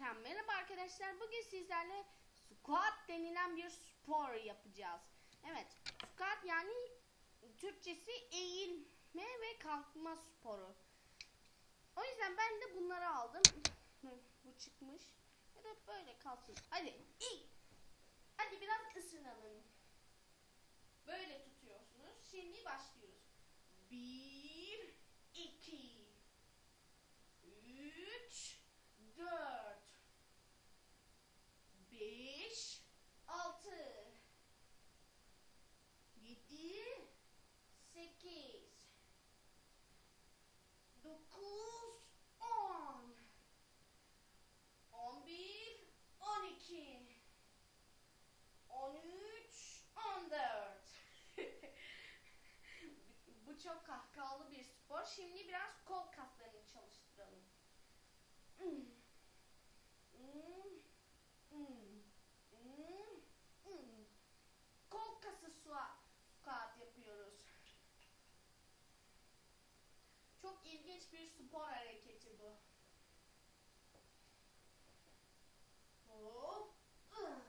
ekran. Merhaba arkadaşlar. Bugün sizlerle squat denilen bir spor yapacağız. Evet, squat yani Türkçesi eğilme ve kalkma sporu. O yüzden ben de bunları aldım. Bu çıkmış. Ya da böyle kalsın. Hadi. İyi. Hadi biraz ısınalım. Böyle tutuyorsunuz. Şimdi başlıyoruz. Bir, çok kahkahalı bir spor. Şimdi biraz kol kaslarını çalıştıralım. Kol kası squat yapıyoruz. Çok ilginç bir spor hareketi bu. Hop. ıh.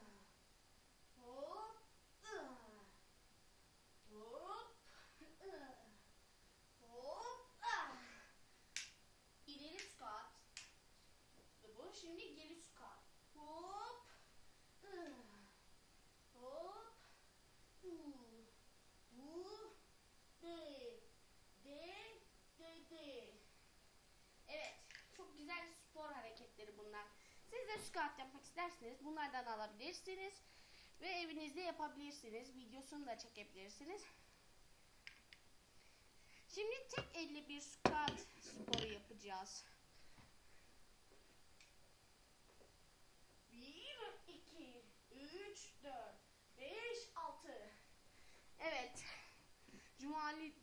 Hop. ıh. Hop. ıh. Hop. ah. İleri squat. Ve bu şimdi geri squat. Hop. Hop. hu, hu, de, de, de, de. Evet. Çok güzel spor hareketleri bunlar. Siz de squat yapmak isterseniz bunlardan alabilirsiniz. Ve evinizde yapabilirsiniz. Videosunu da çekebilirsiniz. Şimdi tek elle bir squat sporu yapacağız.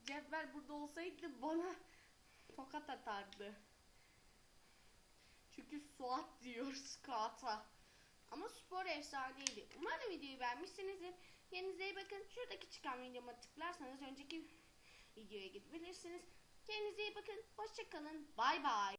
Cevber burada olsaydı bana tokat atardı. Çünkü Suat diyor squat'a. Ama spor efsaneydi. Umarım videoyu beğenmişsinizdir. Kendinize iyi bakın. Şuradaki çıkan videoma tıklarsanız önceki videoya gidebilirsiniz. Kendinize iyi bakın. Hoşçakalın. Bay bay.